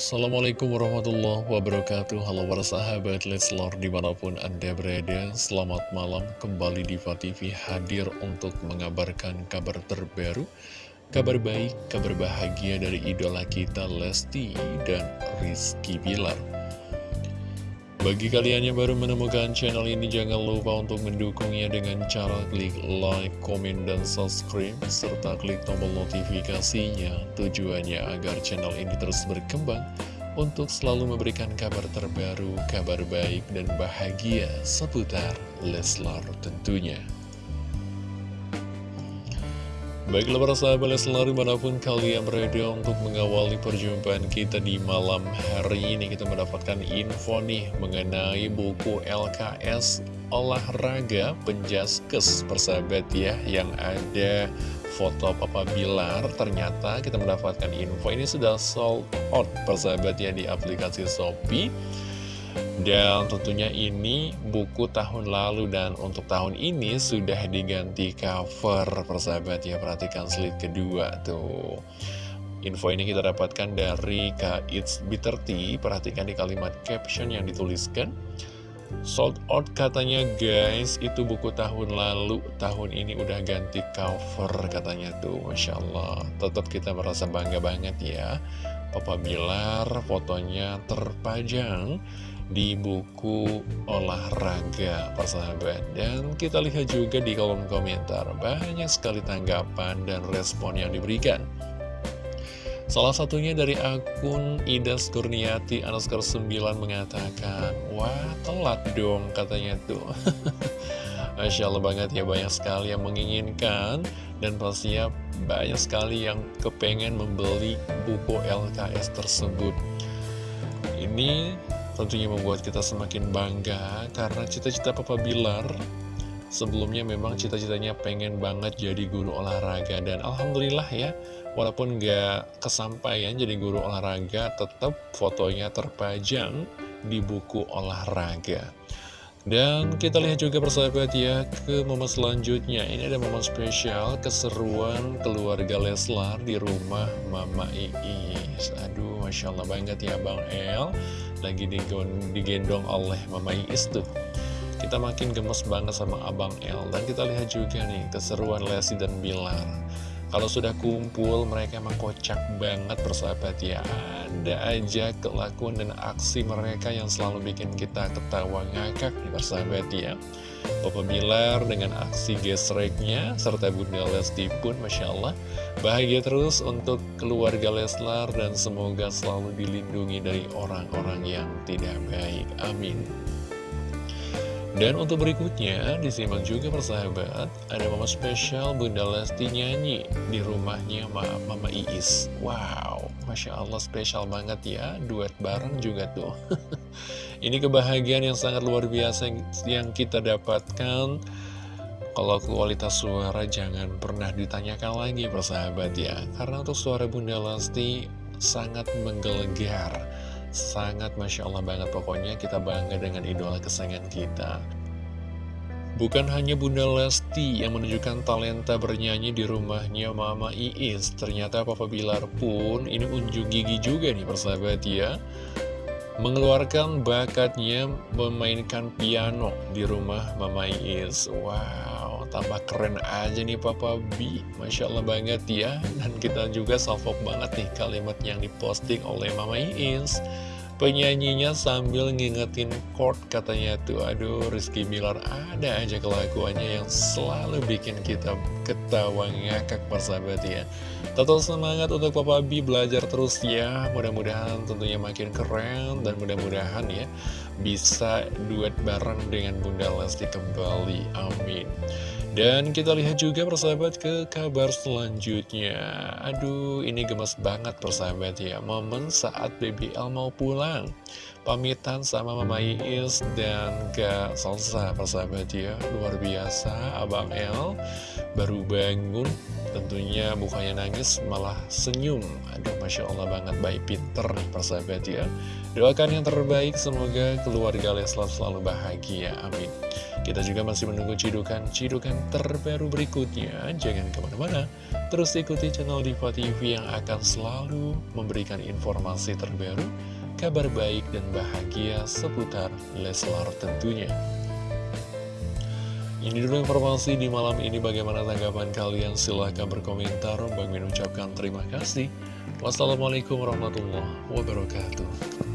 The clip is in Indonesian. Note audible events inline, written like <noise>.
Assalamualaikum warahmatullahi wabarakatuh. Halo para sahabat Leslar di mana pun anda berada Selamat malam. Kembali di TV hadir untuk mengabarkan kabar terbaru Kabar baik, kabar bahagia dari idola kita Lesti dan Rizky Bilar bagi kalian yang baru menemukan channel ini, jangan lupa untuk mendukungnya dengan cara klik like, komen, dan subscribe, serta klik tombol notifikasinya. Tujuannya agar channel ini terus berkembang untuk selalu memberikan kabar terbaru, kabar baik, dan bahagia seputar Leslar tentunya. Baiklah para sahabat selalu mana pun kalian berada untuk mengawali perjumpaan kita di malam hari ini Kita mendapatkan info nih mengenai buku LKS Olahraga Penjaskes persahabat ya Yang ada foto Papa Bilar Ternyata kita mendapatkan info ini sudah sold out persahabat ya di aplikasi Shopee dan tentunya ini buku tahun lalu dan untuk tahun ini sudah diganti cover persahabat ya. Perhatikan slide kedua tuh. Info ini kita dapatkan dari Kak It's Perhatikan di kalimat caption yang dituliskan. Sold out katanya guys. Itu buku tahun lalu. Tahun ini udah ganti cover katanya tuh. Masya Allah. Tetap kita merasa bangga banget ya. Papa Bilar fotonya terpajang di buku olahraga persahabat. Dan kita lihat juga di kolom komentar banyak sekali tanggapan dan respon yang diberikan. Salah satunya dari akun Idas Kurniati Anaskar 9 mengatakan Wah telat dong katanya tuh. <laughs> Masya Allah banget ya banyak sekali yang menginginkan Dan pastinya banyak sekali yang kepengen membeli buku LKS tersebut. Ini Tentunya membuat kita semakin bangga karena cita-cita Papa Bilar sebelumnya memang cita-citanya pengen banget jadi guru olahraga. Dan Alhamdulillah ya walaupun nggak kesampaian jadi guru olahraga tetap fotonya terpajang di buku olahraga. Dan kita lihat juga persahabat ya ke momen selanjutnya. Ini ada momen spesial keseruan keluarga Leslar di rumah Mama Iis. Aduh Masya Allah banget ya Bang El Lagi digendong oleh Mama Iis tuh. Kita makin gemes banget sama Abang El. Dan kita lihat juga nih keseruan Lesti dan Bilar kalau sudah kumpul mereka emang kocak banget persahabat ya. Ada aja kelakuan dan aksi mereka yang selalu bikin kita ketawa ngakak nih persahabat ya. Papa Bilar dengan aksi gesreknya serta Bunda Lesti pun Masya Allah Bahagia terus untuk keluarga Leslar dan semoga selalu dilindungi dari orang-orang yang tidak baik. Amin dan untuk berikutnya, disimak juga persahabat, ada mama spesial Bunda Lesti nyanyi di rumahnya Mama Iis. Wow, Masya Allah spesial banget ya, duet bareng juga tuh. <laughs> Ini kebahagiaan yang sangat luar biasa yang kita dapatkan. Kalau kualitas suara jangan pernah ditanyakan lagi persahabat ya, karena untuk suara Bunda Lesti sangat menggelegar Sangat Masya Allah banget. Pokoknya kita bangga dengan idola kesayangan kita. Bukan hanya Bunda Lesti yang menunjukkan talenta bernyanyi di rumahnya Mama Iis. Ternyata Papa Bilar pun ini unjuk gigi juga nih persahabat ya Mengeluarkan bakatnya memainkan piano di rumah Mama Iis Wow, tambah keren aja nih Papa B. Masya Allah banget ya. Dan kita juga salvok banget nih kalimat yang diposting oleh Mama Iis Penyanyinya sambil ngingetin chord katanya tuh Aduh Rizky Bilar ada aja kelakuannya yang selalu bikin kita ketawa ngakak persahabat ya. Total semangat untuk Papa B belajar terus ya. Mudah-mudahan tentunya makin keren dan mudah-mudahan ya Bisa duet bareng dengan Bunda Lesti kembali. Amin dan kita lihat juga persahabat ke kabar selanjutnya. Aduh ini gemes banget persahabat ya. Momen saat BBL mau pulang. Pamitan sama Mama Iis dan Kak Salsa persahabat ya. Luar biasa Abang El baru bangun Tentunya bukannya nangis malah senyum. Aduh Masya Allah banget baik pinter persahabat ya. Doakan yang terbaik semoga keluarga Leslar selalu bahagia Amin. Kita juga masih menunggu cidukan-cidukan terbaru berikutnya. Jangan ke mana-mana Terus ikuti channel Diva TV yang akan selalu memberikan informasi terbaru Kabar baik dan bahagia seputar Leslar tentunya ini dulu informasi di malam ini. Bagaimana tanggapan kalian? Silahkan berkomentar. Bang Min ucapkan terima kasih. Wassalamualaikum warahmatullahi wabarakatuh